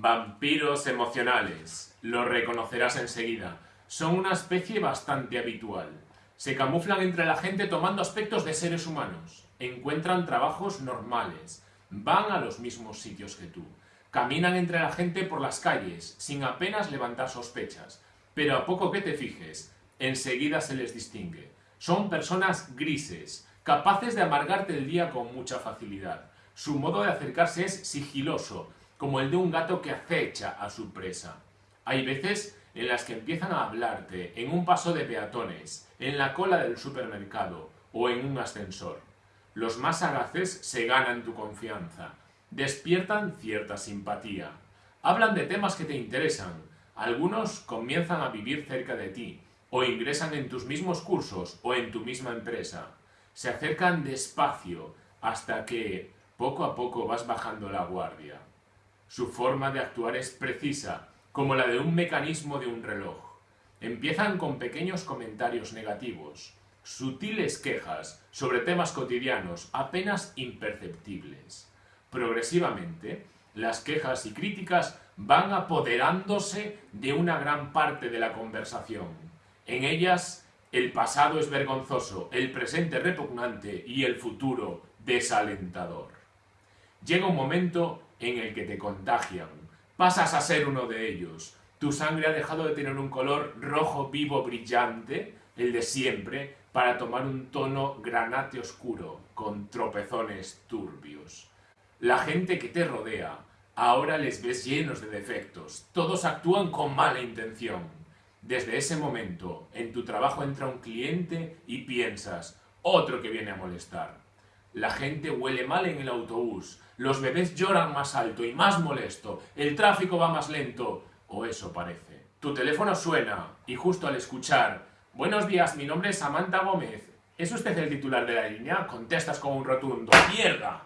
Vampiros emocionales. Lo reconocerás enseguida. Son una especie bastante habitual. Se camuflan entre la gente tomando aspectos de seres humanos. Encuentran trabajos normales. Van a los mismos sitios que tú. Caminan entre la gente por las calles, sin apenas levantar sospechas. Pero a poco que te fijes, enseguida se les distingue. Son personas grises, capaces de amargarte el día con mucha facilidad. Su modo de acercarse es sigiloso, como el de un gato que acecha a su presa. Hay veces en las que empiezan a hablarte en un paso de peatones, en la cola del supermercado o en un ascensor. Los más sagaces se ganan tu confianza, despiertan cierta simpatía, hablan de temas que te interesan, algunos comienzan a vivir cerca de ti, o ingresan en tus mismos cursos o en tu misma empresa. Se acercan despacio hasta que, poco a poco, vas bajando la guardia. Su forma de actuar es precisa, como la de un mecanismo de un reloj. Empiezan con pequeños comentarios negativos, sutiles quejas sobre temas cotidianos apenas imperceptibles. Progresivamente, las quejas y críticas van apoderándose de una gran parte de la conversación. En ellas, el pasado es vergonzoso, el presente repugnante y el futuro desalentador. Llega un momento en el que te contagian. Pasas a ser uno de ellos. Tu sangre ha dejado de tener un color rojo vivo brillante, el de siempre, para tomar un tono granate oscuro, con tropezones turbios. La gente que te rodea, ahora les ves llenos de defectos, todos actúan con mala intención. Desde ese momento, en tu trabajo entra un cliente y piensas, otro que viene a molestar. La gente huele mal en el autobús, los bebés lloran más alto y más molesto, el tráfico va más lento, o eso parece. Tu teléfono suena, y justo al escuchar, Buenos días, mi nombre es Samantha Gómez, ¿es usted el titular de la línea? Contestas con un rotundo, ¡mierda!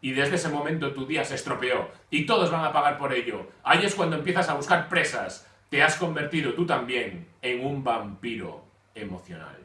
Y desde ese momento tu día se estropeó, y todos van a pagar por ello. Ahí es cuando empiezas a buscar presas. Te has convertido tú también en un vampiro emocional.